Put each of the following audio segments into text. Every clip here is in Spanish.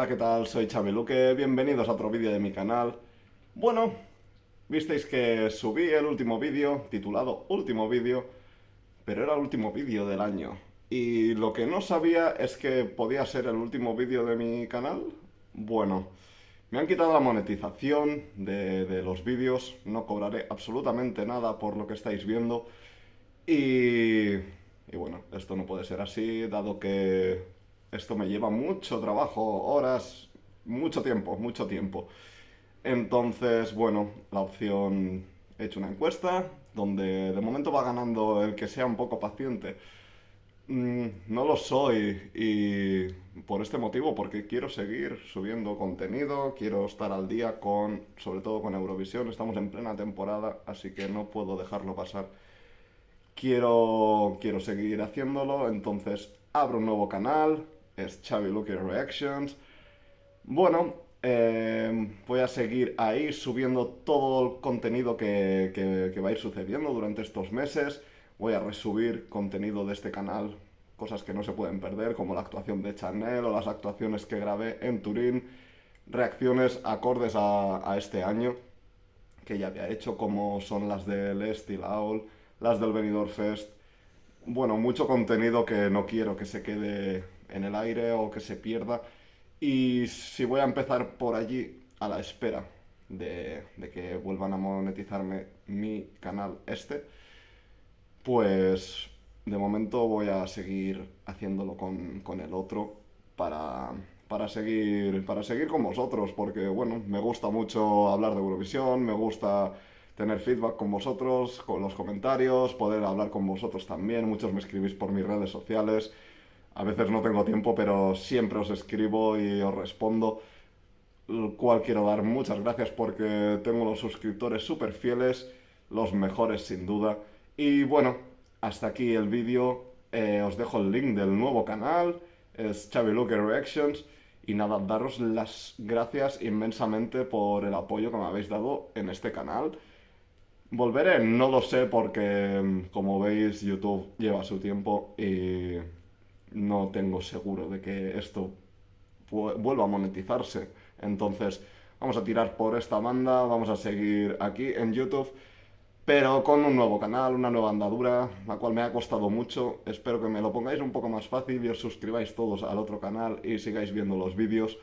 Hola, ¿qué tal? Soy Xavi Luque, bienvenidos a otro vídeo de mi canal. Bueno, visteis que subí el último vídeo, titulado Último vídeo, pero era el último vídeo del año. Y lo que no sabía es que podía ser el último vídeo de mi canal. Bueno, me han quitado la monetización de, de los vídeos, no cobraré absolutamente nada por lo que estáis viendo. Y, y bueno, esto no puede ser así, dado que esto me lleva mucho trabajo, horas, mucho tiempo, mucho tiempo. Entonces, bueno, la opción... He hecho una encuesta donde de momento va ganando el que sea un poco paciente. Mm, no lo soy y por este motivo, porque quiero seguir subiendo contenido, quiero estar al día con, sobre todo con Eurovisión, estamos en plena temporada, así que no puedo dejarlo pasar. Quiero, quiero seguir haciéndolo, entonces abro un nuevo canal, es Xavi Luque Reactions. Bueno, eh, voy a seguir ahí subiendo todo el contenido que, que, va a ir sucediendo durante estos meses. Voy a resubir contenido de este canal, cosas que no se pueden perder, como la actuación de Chanel o las actuaciones que grabé en Turín, reacciones acordes a, este año que ya había hecho, como son las del Steel Owl, las del Benidorm Fest. Bueno, mucho contenido que no quiero que se quede en el aire o que se pierda. Y si voy a empezar por allí, a la espera de, que vuelvan a monetizarme mi canal este, pues de momento voy a seguir haciéndolo con, con el otro para, para, seguir, para seguir con vosotros, porque bueno, me gusta mucho hablar de Eurovisión, me gusta tener feedback con vosotros, con los comentarios, poder hablar con vosotros también, muchos me escribís por mis redes sociales, a veces no tengo tiempo, pero siempre os escribo y os respondo. Cual quiero dar muchas gracias porque tengo los suscriptores súper fieles, los mejores sin duda. Y bueno, hasta aquí el vídeo. Eh, os dejo el link del nuevo canal, es Xavi Reactions. Y nada, daros las gracias inmensamente por el apoyo que me habéis dado en este canal. Volveré, no lo sé porque como veis YouTube lleva su tiempo y no tengo seguro de que esto vuelva a monetizarse. Entonces, vamos a tirar por esta banda, vamos a seguir aquí en YouTube, pero con un nuevo canal, una nueva andadura, la cual me ha costado mucho. Espero que me lo pongáis un poco más fácil y os suscribáis todos al otro canal y sigáis viendo los vídeos,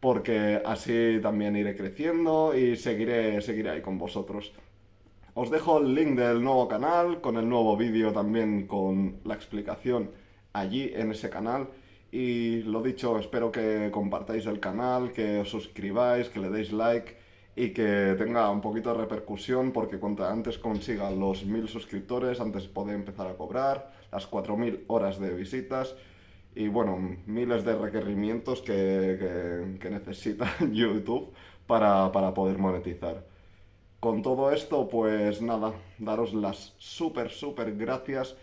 porque así también iré creciendo y seguiré, seguiré ahí con vosotros. Os dejo el link del nuevo canal, con el nuevo vídeo también con la explicación allí en ese canal. Y lo dicho, espero que compartáis el canal, que os suscribáis, que le deis like y que tenga un poquito de repercusión porque cuanto antes consiga los mil suscriptores, antes puede empezar a cobrar, las 4000 horas de visitas y bueno, miles de requerimientos que, que, necesita YouTube para, para poder monetizar. Con todo esto, pues nada, daros las súper, súper gracias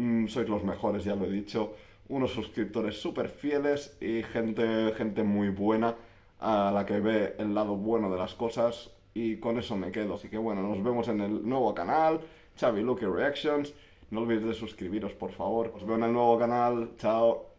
Mm, sois los mejores, ya lo he dicho. Unos suscriptores súper fieles y gente, gente muy buena a la que ve el lado bueno de las cosas y con eso me quedo. Así que bueno, nos vemos en el nuevo canal, Xavi Lucky Reactions. No olvidéis de suscribiros, por favor. Os veo en el nuevo canal. Chao.